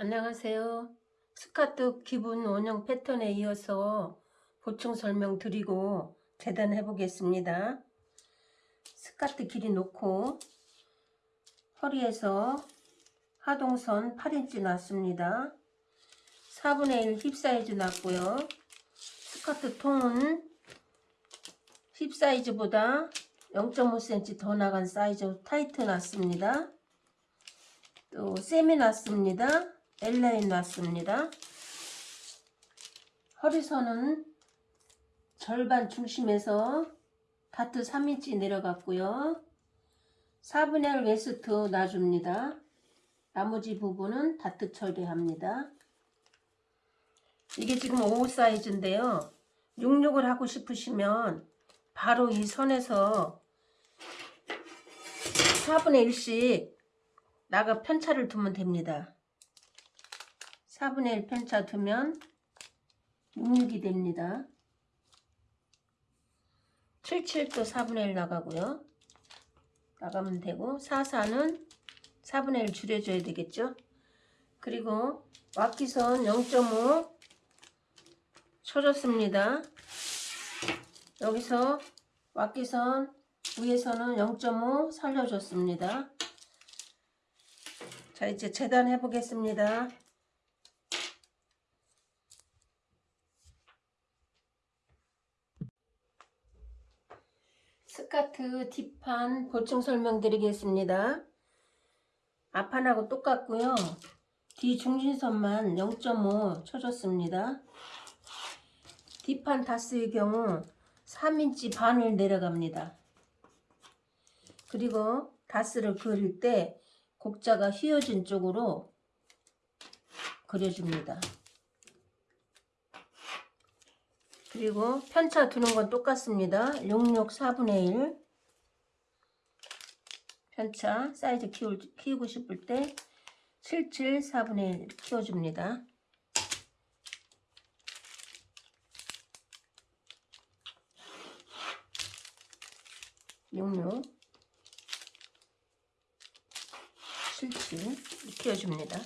안녕하세요. 스커트 기본 원형 패턴에 이어서 보충 설명 드리고 재단해 보겠습니다. 스커트 길이 놓고 허리에서 하동선 8인치 놨습니다. 4분의 1 힙 사이즈 놨고요. 스커트 통은 힙 사이즈보다 0.5cm 더 나간 사이즈 타이트 놨습니다. 또 세미 놨습니다. A라인 놨습니다. 허리선은 절반 중심에서 다트 3인치 내려갔고요. 4분의 1 웨이스트 놔줍니다. 나머지 부분은 다트 처리합니다. 이게 지금 55 사이즈인데요. 66을 하고 싶으시면 바로 이 선에서 4분의 1씩 나가 편차를 두면 됩니다. 4분의 1 편차 두면 66이 됩니다. 77도 4분의 1 나가고요. 나가면 되고 44는 4분의 1 줄여줘야 되겠죠. 그리고 왁기선 0.5 쳐줬습니다. 여기서 왁기선 위에서는 0.5 살려줬습니다. 자 이제 재단해 보겠습니다. 스카트 뒷판 보충 설명드리겠습니다. 앞판하고 똑같고요. 뒤 중심선만 0.5 쳐줬습니다. 뒷판 다스의 경우 3인치 반을 내려갑니다. 그리고 다스를 그릴 때 곡자가 휘어진 쪽으로 그려줍니다. 그리고 편차 두는 건 똑같습니다. 66 4분의 1 편차 사이즈 키울, 키우고 싶을 때 77 4분의 1 키워줍니다. 66 77 키워줍니다.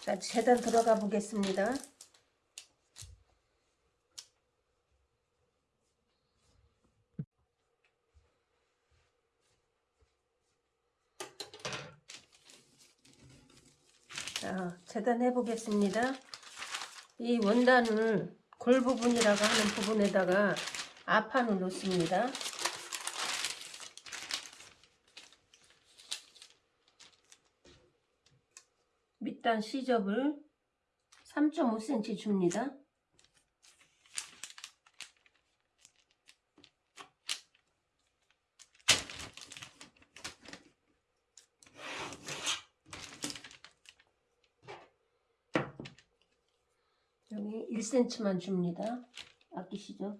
자, 재단 들어가 보겠습니다. 자, 재단해 보겠습니다. 이 원단을 골 부분이라고 하는 부분에다가 앞판을 놓습니다. 밑단 시접을 3.5cm 줍니다. 여기 1cm만 줍니다. 아끼시죠?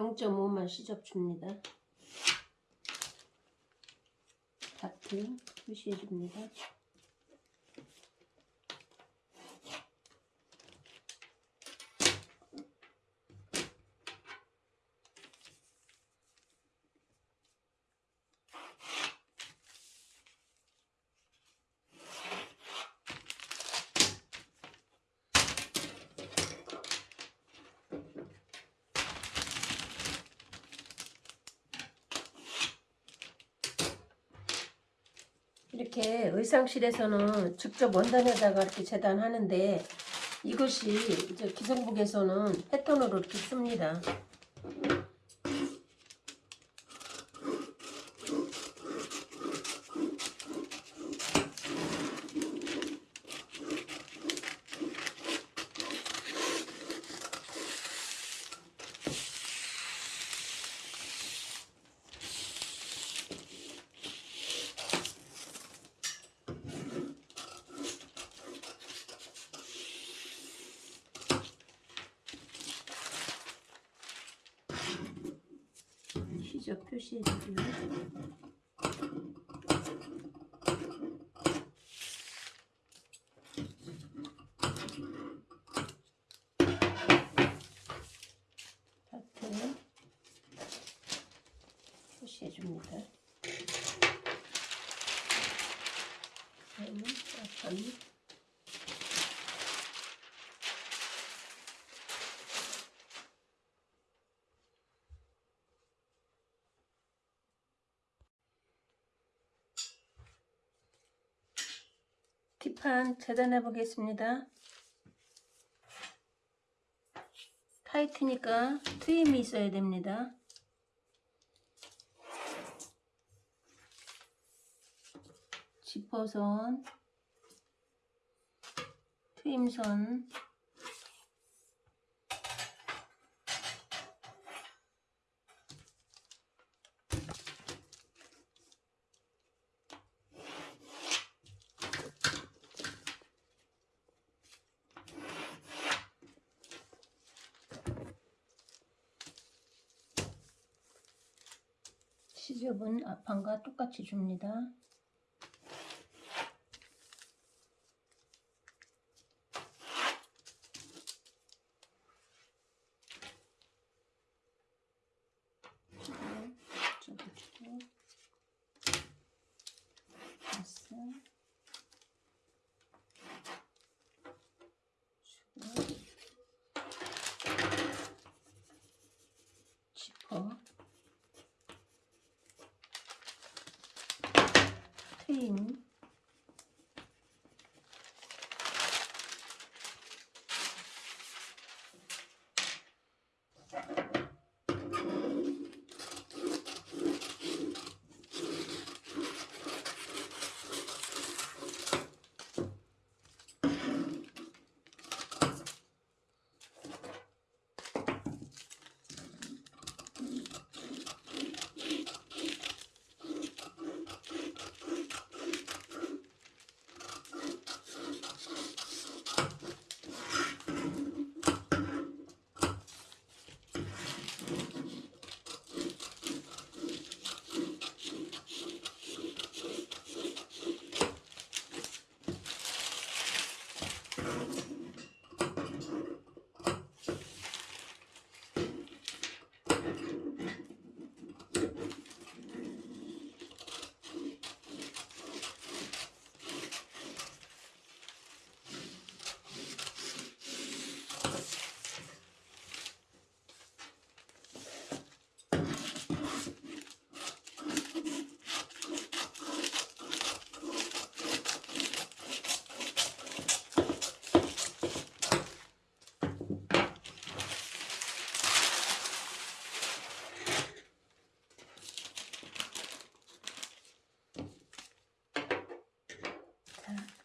0.5만 시접 줍니다. 다트 표시해 줍니다. 이렇게 의상실에서는 직접 원단에다가 이렇게 재단하는데 이것이 이제 기성복에서는 패턴으로 이렇게 씁니다. 직접 표시해 주고요. 하트 표시해 줍니다. 그다음에 약 간 뒷판 재단해 보겠습니다. 타이트니까 트임이 있어야 됩니다. 지퍼선, 트임선, 시접은 앞판과 똑같이 줍니다. 저도 주고 됐어. 주고 지퍼 트임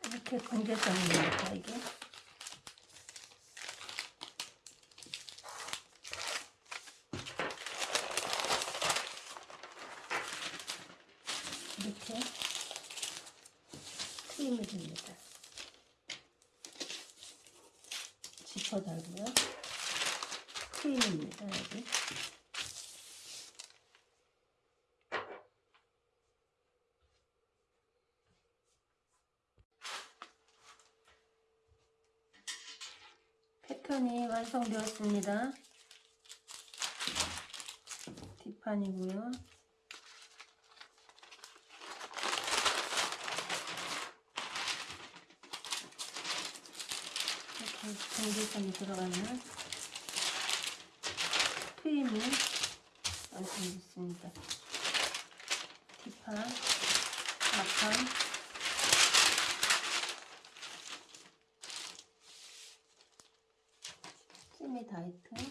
자, 이렇게 건져서입니다 이게. 이렇게 트임을 줍니다. 지퍼 달고요. 트임입니다 여기 패턴이 완성되었습니다. 뒷판이고요. 이렇게 전기선이 들어가는 트임이 완성됐습니다. 뒷판, 앞판, 세미 다이트